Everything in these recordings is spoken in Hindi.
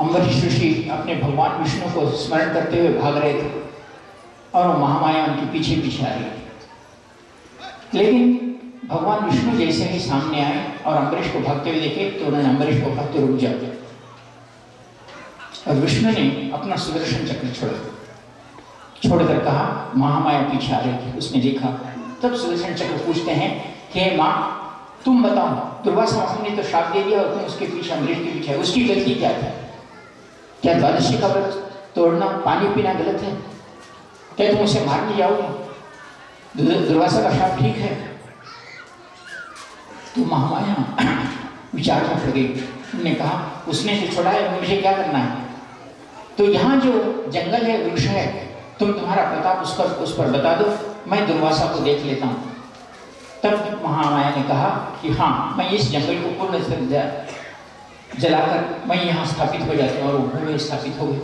अम्बरीश ऋषि अपने भगवान विष्णु को स्मरण करते हुए भाग रहे थे और वो महामाया उनके पीछे पीछे आ रही थी। लेकिन भगवान विष्णु जैसे ही सामने आए और अम्बरीश को भागते हुए देखे तो उन्होंने अम्बरीश को भागते रुक जाओ और विष्णु ने अपना सुदर्शन चक्र छोड़ा छोड़कर कहा, महामाया पीछे आ रही थी। उसने देखा, तब सुदर्शन चक्र पूछते हैं कि माँ, तुम बताओ, दुर्वासा ने तो श्राप दे दिया और तुम उसके पीछे अमरीश के पीछे उसकी गलती क्या थी? क्या द्वादशी का व्रत तोड़ना, पानी पीना गलत है? क्या तुम उसे मारने जाओगे? दुर्वासा का श्राप ठीक है। तो महामाया विचार में पड़ गई उन्होंने कहा, उसने जो छोड़ा है, मुझे क्या करना है? तो यहाँ जो जंगल है, वृक्ष है, तुम तुम्हारा प्रताप उस पर उस पर बता दो, मैं दुर्वासा को देख लेता हूँ। तब महामाया ने कहा कि हाँ मैं इस जंगल को पूर्ण जलाकर मैं यहाँ स्थापित हो जाती हूँ और वो भूमि स्थापित हो गई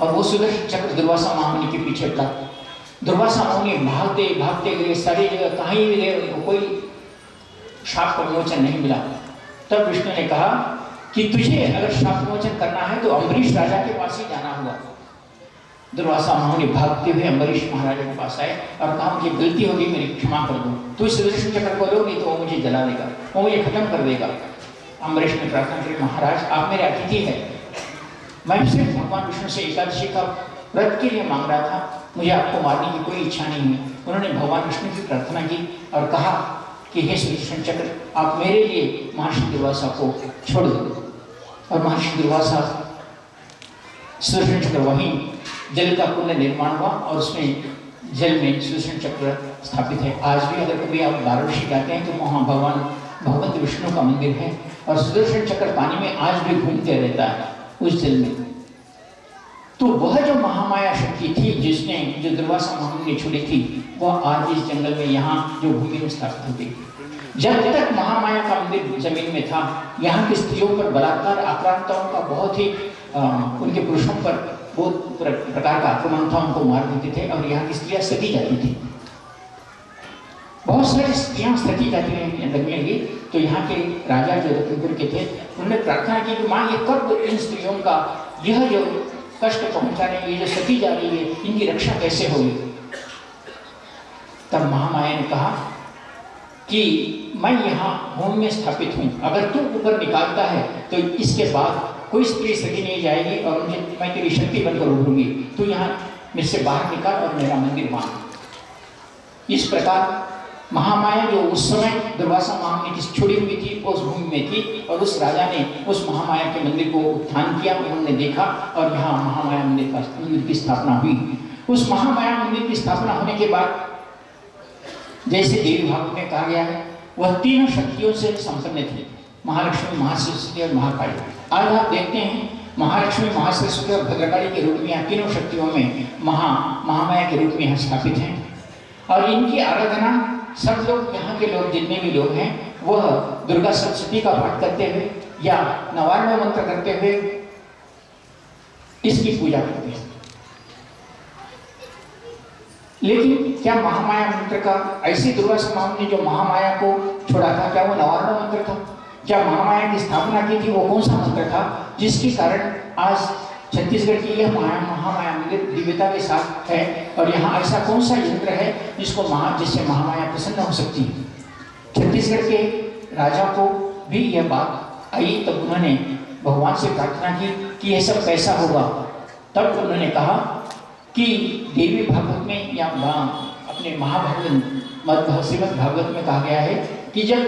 और वो सुदर्शन चक्र दुर्वासा महामुनि के पीछे पड़ा। दुर्वासा महामुनि भागते भागते गए सारी जगह कहीं भी गए, उनको कोई शाप का विमोचन नहीं मिला। तब विष्णु ने कहा कि तुझे अगर शाप विमोचन करना है तो अम्बरीश राजा के पास ही जाना होगा। दुर्वासा महामुनि भागते हुए अम्बरीश महाराजा के पास आए और कहा, मुझे गलती होगी, मेरी क्षमा कर दो। तू सुदर्शन चक्र को नहीं तो वो मुझे जला देगा, वो मुझे खत्म कर देगा। अम्बरीश ने प्रार्थना की, महाराज, आप मेरे अतिथि हैं। मैं सिर्फ़ भगवान विष्णु से एकादशी का व्रत के लिए मांग रहा था। मुझे आपको मारने की कोई इच्छा नहीं है। उन्होंने भगवान विष्णु की प्रार्थना की और कहा कि, हे सुदर्शन चक्र, आप मेरे लिए महर्षि दुर्वासा को छोड़ दो। और महर्षि दुर्वासा, सुदर्शन चक्र वहीं जल का पुण्य निर्माण हुआ और उसमें जल में सुदर्शन चक्र स्थापित है। आज भी अगर कभी आप वाराणसी जाते हैं तो वहाँ भगवान भगवंत विष्णु का मंदिर है। और सुदर्शन चक्र पानी में आज भी घूमते रहता है उस जल में। तो वह जो महामाया शक्ति थी जिसने जो दुर्वासा महामुनि ने छोड़ी थी वह आज इस जंगल में यहाँ जो भूमि में स्थापित होती जब तक महामाया का मंदिर ज़मीन में था यहाँ की स्त्रियों पर बलात्कार आक्रांताओं का बहुत ही आ, उनके पुरुषों पर बहुत प्रकार का आक्रमण था उनको मार देते थे और यहाँ की स्त्रियाँ सती जाती थी। बहुत सारी स्त्रियाँ सती जाती लगी। तो यहाँ के राजा जो रत्नपुर के थे उन्होंने प्रार्थना की कि माँ, ये कब इन स्त्रियों का, यह जो कष्ट पहुँचा रही है जो सती जा रही है, इनकी रक्षा कैसे होगी? तब महामाया ने कहा कि मैं यहाँ भूमि में स्थापित हूँ। अगर तू ऊपर निकालता है तो इसके बाद कोई स्त्री सती नहीं जाएगी और मुझे, मैं तेरी शक्ति बनकर उभरूँगी तू यहाँ मेरे से बाहर निकाल और मेरा मंदिर मान इस प्रकार महामाया जो उस समय दुर्वासा महामुनि की छोड़ी हुई थी, उस भूमि में थी और उस राजा ने उस महामाया के मंदिर को उत्थान किया उन्होंने देखा और यहाँ महामाया मंदिर का मंदिर की स्थापना हुई। उस महामाया मंदिर की स्थापना होने के बाद जैसे देवी भागवत में कहा गया है, वह तीनों शक्तियों से संपन्न थे, महालक्ष्मी, महासरस्वती और महाकाली। आज आप देखते हैं, महालक्ष्मी, महासरस्वती और भद्रकाली के रूप में यहाँ तीनों शक्तियों में महा, महामाया के रूप में यहाँ स्थापित हैं। और इनकी आराधना सब लोग, यहाँ के लोग, जितने भी लोग हैं, वह दुर्गा सप्तती का पाठ करते हुए या नवान्न मंत्र करते हुए इसकी पूजा करते हैं। लेकिन क्या महामाया मंत्र का, ऐसी दुर्गा ने जो महामाया को छोड़ा था, क्या वो नवार्ण मंत्र था? क्या महामाया की स्थापना की थी, वो कौन सा मंत्र था, जिसके कारण आज छत्तीसगढ़ की यह माया महामाया मंदिर दिव्यता के साथ है और यहाँ ऐसा कौन सा यंत्र है जिसको महा, जिससे महामाया प्रसन्न हो सकती है? छत्तीसगढ़ के राजा को भी यह बात आई तब उन्होंने भगवान से प्रार्थना की कि यह सब कैसा होगा? तब उन्होंने कहा कि देवी भागवत में या अपने महाभागवत श्रीमद भागवत में कहा गया है कि जब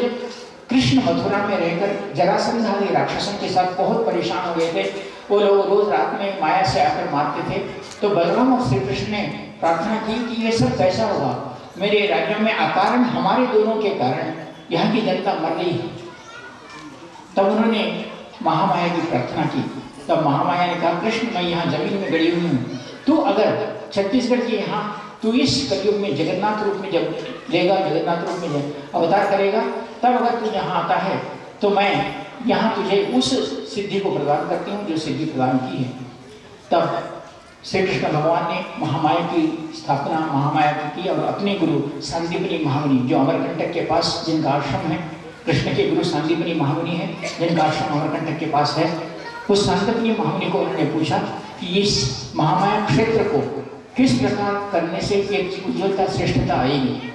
कृष्ण मथुरा में रहकर जरासंध राक्षसों के साथ बहुत परेशान हो गए थे वो लोग रोज रात में माया से आकर मारते थे। तो बलराम और श्री कृष्ण ने प्रार्थना की कि ये सब कैसा होगा? मेरे राज्य में अकारण हमारे दोनों के कारण यहाँ की जनता मर गई तब उन्होंने महामाया की प्रार्थना की। तब महामाया ने कहा, कृष्ण, मैं यहाँ ज़मीन में गड़ी हुई हूँ। तू अगर छत्तीसगढ़ के यहाँ, तू इस कलयुग में जगन्नाथ रूप में जब लेगा, जगन्नाथ रूप में अवतार करेगा, तब अगर तू यहाँ आता है तो मैं यहाँ तुझे उस सिद्धि को प्रदान करती हूँ जो सिद्धि प्रदान की है। तब श्री कृष्ण भगवान ने महामाया की स्थापना, महामाया की की और अपने गुरु सांदीपनी महामुनि, जो अमरकंटक के पास, जिनका आश्रम है, कृष्ण के गुरु सांदीपनी महामुनि है, जिनका आश्रम अमरकंटक के पास है, उस सांतपनी महामुनि को उन्होंने पूछा कि इस महामाया क्षेत्र को किस प्रकार करने से एक उज्ज्वलता, श्रेष्ठता आएगी?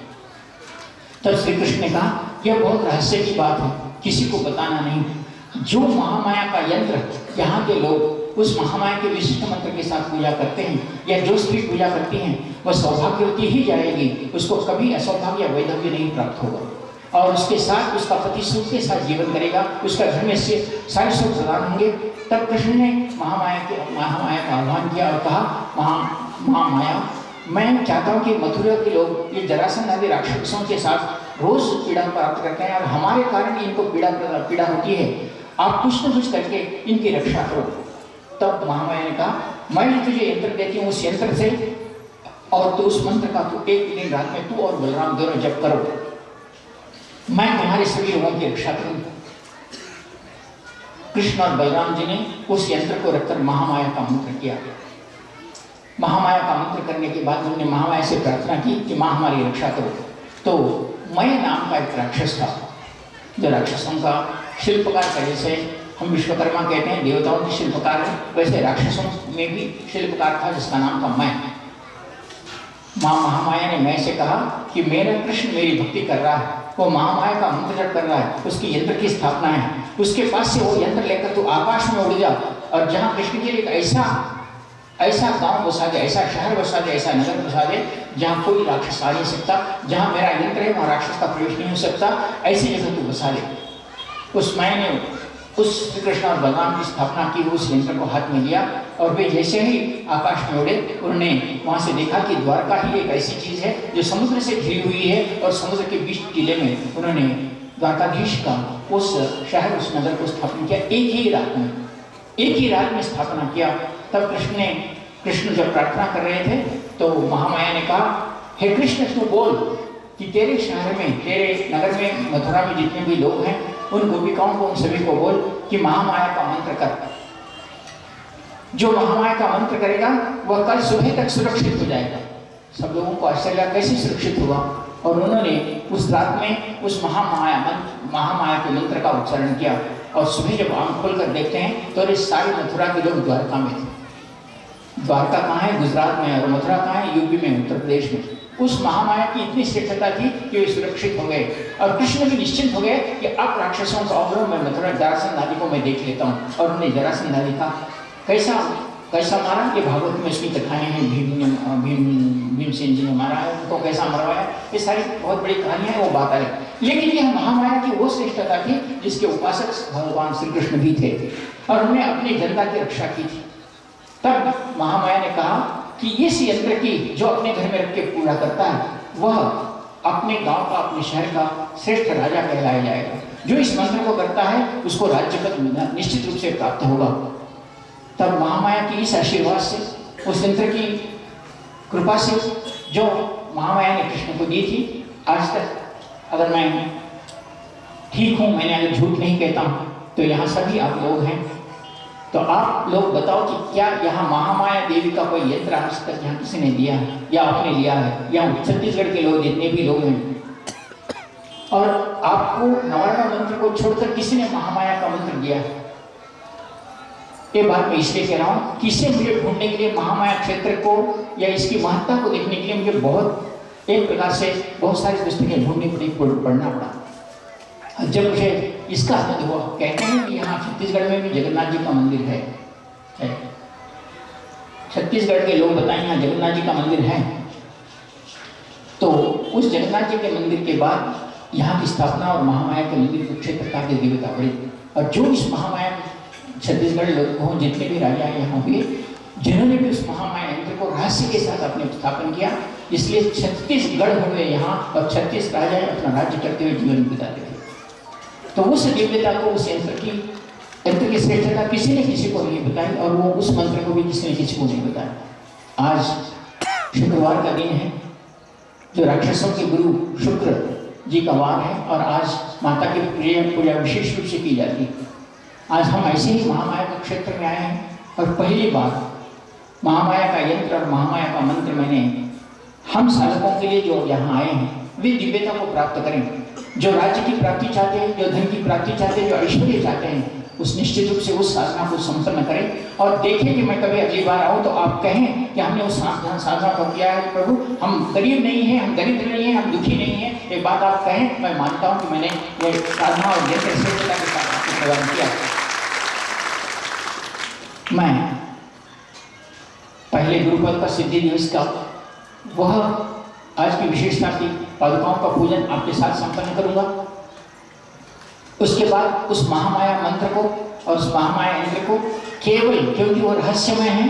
तब श्री कृष्ण ने कहा, यह बहुत रहस्य की बात है। किसी को बताना नहीं जो महामाया का यंत्र यहाँ के लोग उस महामाया के विशिष्ट मंत्र के साथ पूजा करते हैं या जो स्त्री पूजा करती हैं, वह सौभाग्यवती ही जाएगी। उसको कभी असौभाग्य या वैधव्य नहीं प्राप्त होगा। और उसके साथ उसका पति सुख के साथ जीवन करेगा। उसका घर में से सारे सुख प्रदान होंगे। तब कृष्ण ने महामाया के महामाया का आह्वान किया और कहा, महा महामाया, मैं चाहता हूँ कि मथुरा के लोग ये जरासंध आदि राक्षसों के साथ रोज पीड़ा प्राप्त करते हैं और हमारे कारण इनको पीड़ा पीड़ा होती है। आप कुछ न कुछ करके इनकी रक्षा करो। तब महामाया ने कहा, मैं तुझे यंत्र देती हूँ उस यंत्र से और तो उस मंत्र का तू एक दिन रात में तू और बलराम दोनों जब करो। मैं तुम्हारे सभी लोगों की रक्षा करूँगा। कृष्ण और बलराम जी ने उस यंत्र को रखकर महामाया का मंत्र किया। महामाया का मंत्र करने के बाद उन्होंने महामाया से प्रार्थना की कि माँ हमारी रक्षा करो। तो मय नाम का एक राक्षस था। जो राक्षसों का शिल्पकार का जैसे हम विश्वकर्मा कहते हैं, देवताओं के शिल्पकार है, वैसे राक्षसों में भी शिल्पकार था, जिसका नाम था मैं माँ महामाया ने मैं से कहा कि मेरा कृष्ण मेरी भक्ति कर रहा है, वो महामाया का मंत्र जप कर रहा है, उसकी यंत्र की स्थापना है। उसके पास से वो यंत्र लेकर तू आकाश में उड़ जा, और जहाँ कृष्ण के लिए एक ऐसा ऐसा गाँव बसा दे, ऐसा शहर बसा दे, ऐसा नगर बसा दे, जहाँ कोई राक्षस आ नहीं सकता, जहाँ मेरा यंत्र है, वहाँ राक्षस का प्रवेश नहीं हो सकता, ऐसी जगह तू बसा दे। उस मैंने उस श्री कृष्ण और भगवान की स्थापना की, उस यंत्र को हाथ में लिया और वे जैसे ही आकाश में उड़े, उन्होंने वहाँ से देखा कि द्वारका ही एक ऐसी चीज़ है जो समुद्र से घिरी हुई है और समुद्र के बीच किले में उन्होंने द्वारकाधीश का उस शहर, उस नगर को स्थापन किया, एक ही रात में, एक ही रात में स्थापना किया। तब कृष्ण ने कृष्ण जब प्रार्थना कर रहे थे तो महामाया ने कहा, हे कृष्ण, तू बोल कि तेरे शहर में, तेरे नगर में, मथुरा में जितने भी लोग हैं, उन गोपिकाओं को, उन सभी को बोल कि महामाया का मंत्र कर। जो महामाया का मंत्र करेगा, वह कल सुबह तक सुरक्षित हो जाएगा। सब लोगों को आश्चर्य कैसे सुरक्षित हुआ? और उन्होंने उस रात में उस महामाया मंत्र, महामाया के मंत्र का उच्चारण किया। और सुबह जब आँख खोलकर देखते हैं तो अरे सारी मथुरा के लोग द्वारका में थे। द्वारका कहाँ है? गुजरात में और मथुरा कहाँ है? यूपी में उत्तर प्रदेश में उस महामाया की इतनी श्रेष्ठता थी कि वे सुरक्षित हो गए। और कृष्ण भी निश्चिंत हो गए कि अब राक्षसों का अवरोह मैं मथुरा जरासंध आदि को मैं देख लेता हूँ, और उन्हें जरासंध आदि का कैसा कैसा मारा? ये भागवत में इसकी कथाएँ हैं। भीम ने भीम, भीमसेन जी ने मारा है, उनको कैसा मरवाया? ये सारी बहुत बड़ी कहानियाँ हैं, वो बात है लेकिन यह महामाया की वो श्रेष्ठता थी जिसके उपासक भगवान श्री कृष्ण भी थे, और उन्हें अपनी जनता की रक्षा की थी। तब महामाया ने कहा कि इस यंत्र की जो अपने घर में रख के पूरा करता है, वह अपने गाँव का, अपने शहर का श्रेष्ठ राजा कहलाया जाएगा। जो इस मंत्र को करता है, उसको राज्य पद निश्चित रूप से प्राप्त होगा। तब महामाया की इस आशीर्वाद से, उस यंत्र की कृपा से, जो महामाया ने कृष्ण को दी थी, आज तक अगर मैं ठीक हूँ, मैंने अगर झूठ नहीं कहता तो यहाँ सभी आप लोग हैं। तो आप लोग बताओ कि क्या यहाँ महामाया देवी का कोई यंत्र आज तक यहाँ किसी ने दिया है? या आपने लिया है? या छत्तीसगढ़ के लोग, जितने भी लोग हैं। और आपको नवारा मंत्र को छोड़कर किसी ने महामाया का मंत्र दिया है? ये बात मैं इसलिए कह रहा हूँ कि इसे मुझे ढूँढने के लिए महामाया क्षेत्र को या इसकी महत्ता को देखने के लिए मुझे बहुत, एक प्रकार से बहुत सारी पुस्तकें ढूंढनी पड़ी पढ़ना पड़ा। जब मुझे इसका आनंद हुआ कहते हैं कि यहाँ छत्तीसगढ़ में भी जगन्नाथ जी का मंदिर है, छत्तीसगढ़ के लोग बताएँ यहाँ जगन्नाथ जी का मंदिर है। तो उस जगन्नाथ जी के मंदिर के बाद यहाँ की स्थापना और महामाया के मंदिर के क्षेत्र का देवता बड़ी और जो इस महामाया छत्तीसगढ़ लोग हो जितने भी राजा यहाँ हुए जिन्होंने भी उस महामाया यंत्र को रहस्य के साथ अपने स्थापन किया इसलिए छत्तीसगढ़ हुए यहाँ और छत्तीस राजा अपना राज्य करते हुए जीवन बिताते थे। तो उस दिव्यता को उस यंत्र की यंत्र की श्रेष्ठता किसी ने किसी को नहीं बताई और वो उस मंत्र को भी किसी ने किसी को नहीं बताया। आज शुक्रवार का दिन है, जो राक्षसों के गुरु शुक्र जी का वार है और आज माता की पूजा पूजा विशेष रूप से की जाती है। आज हम ऐसे ही महामाया के क्षेत्र में आए हैं और पहली बार महामाया का यंत्र और महामाया का मंत्र मैंने हम साधकों के लिए जो यहाँ आए हैं, वे दिव्यता को प्राप्त करें। जो राज्य की प्राप्ति चाहते हैं, जो धन की प्राप्ति चाहते हैं, जो ऐश्वर्य चाहते हैं, उस निश्चित रूप से उस साधना को संपन्न करें और देखें कि मैं कभी अगली बार आऊँ तो आप कहें कि हमने उस साधना को किया है, प्रभु, हम गरीब नहीं हैं, हम दरिद्र नहीं हैं, हम दुखी नहीं हैं। एक बात आप कहें, मैं मानता हूँ कि मैंने ये साधना और जैसे श्रेष्ठता के साथ आपको प्रदान किया मैं पहले गुरुपद का सिद्धि दिवस का, वह आज की विशेषता की पादुकाओं का पूजन आपके साथ संपन्न करूँगा। उसके बाद उस महामाया मंत्र को और उस महामाया यंत्र को केवल, क्योंकि वो रहस्यमय है,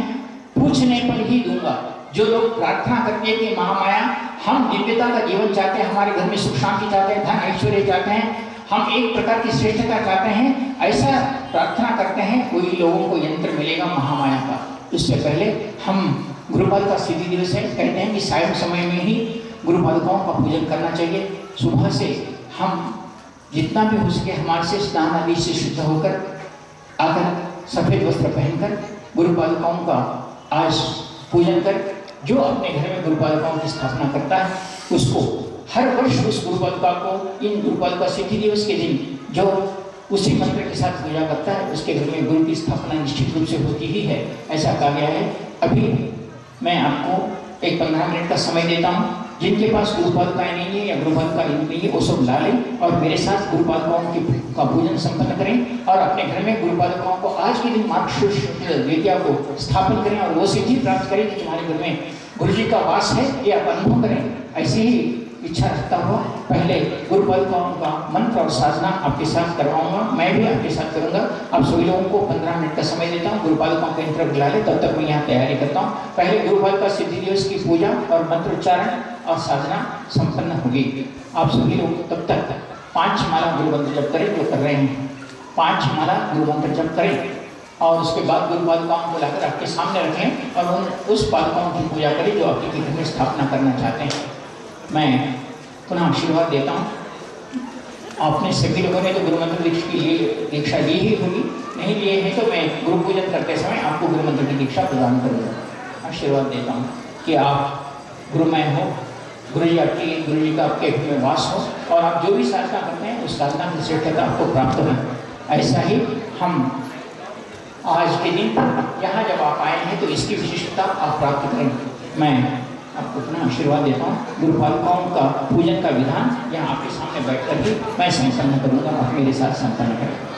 पूछने पर ही दूँगा। जो लोग प्रार्थना करते हैं कि महामाया, हम दिव्यता का जीवन चाहते हैं, हमारे घर में सुख शांति चाहते हैं, धन ऐश्वर्य चाहते हैं, हम एक प्रकार की श्रेष्ठता चाहते हैं, ऐसा प्रार्थना करते हैं कोई लोगों को यंत्र मिलेगा महामाया का। इससे पहले हम गुरुपाद का सिद्धि दिवस है, कहते हैं कि सायं समय में ही गुरु पादुकाओं का पूजन करना चाहिए। सुबह से हम जितना भी हो सके हमारे से स्नान आदि से शुद्ध होकर, आकर सफ़ेद वस्त्र पहनकर गुरु पादुकाओं का आज पूजन कर, जो अपने घर में गुरु पादुकाओं की स्थापना करता है, उसको हर वर्ष उस गुरु पादुका को, इन गुरु पादुका सिद्धि दिवस के दिन जो उसी मंत्र के साथ पूजा करता है, उसके घर में गुरु की स्थापना निश्चित रूप से होती ही है, ऐसा कहा गया है। अभी मैं आपको एक पंद्रह मिनट का समय देता हूँ। जिनके पास गुरुपादुकाएँ नहीं है या गुरुपादुका नहीं है, वो सब ला लें और मेरे साथ गुरुपादुकाओं की का पूजन संपन्न करें और अपने घर में गुरुपादुकाओं को आज के दिन मार्गशीर्ष को स्थापित करें और वो सिद्धि प्राप्त करें कि तुम्हारे घर में गुरु जी का वास है, ये आप अनुभव करें। ऐसे ही इच्छा रखता हुआ पहले गुरु पादुकाओं का मंत्र और साधना आपके साथ करवाऊँगा। मैं भी आपके साथ करूँगा। आप सभी लोगों को पंद्रह मिनट का समय देता हूँ। गुरु पादुकाओं का इंटर बुला ले, तब तक मैं यहाँ तैयारी करता हूँ। पहले गुरु पादुका सिद्धि दिवस की पूजा और मंत्रोच्चारण और साधना संपन्न होगी। आप सभी लोग तब तक पाँच माला गुरु मंत्र जब करें जो कर रहे हैं। पाँच माला गुरु मंत्र जब करें और उसके बाद गुरु पादुकाओं को लाकर आपके सामने रखें और उन उस पादुकाओं की पूजा करें जो आपके घर में स्थापना करना चाहते हैं। मैं पुनः आशीर्वाद देता हूँ। आपने सभी लोगों ने तो गुरु मंत्र दीक्षा की लिए दीक्षा ली ही होगी। नहीं लिए हैं तो मैं गुरु पूजन करते समय आपको गुरु मंत्र की दीक्षा प्रदान करूँगा आशीर्वाद देता हूँ कि आप गुरुमय हो गुरु जी आपकी गुरु जी का आपके में वास हो और आप जो भी साधना करते हैं, उस साधना की श्रेष्ठता आपको प्राप्त हो। ऐसा ही हम आज के दिन, यहाँ जब आप आए हैं तो इसकी विशिष्टता आप प्राप्त करें मैं आपको अपना आशीर्वाद देता हूँ गुरुपालिकाओं का पूजन का विधान यहाँ आपके सामने बैठ करके मैं संपन्न करूँगा, आप मेरे साथ संपन्न करें।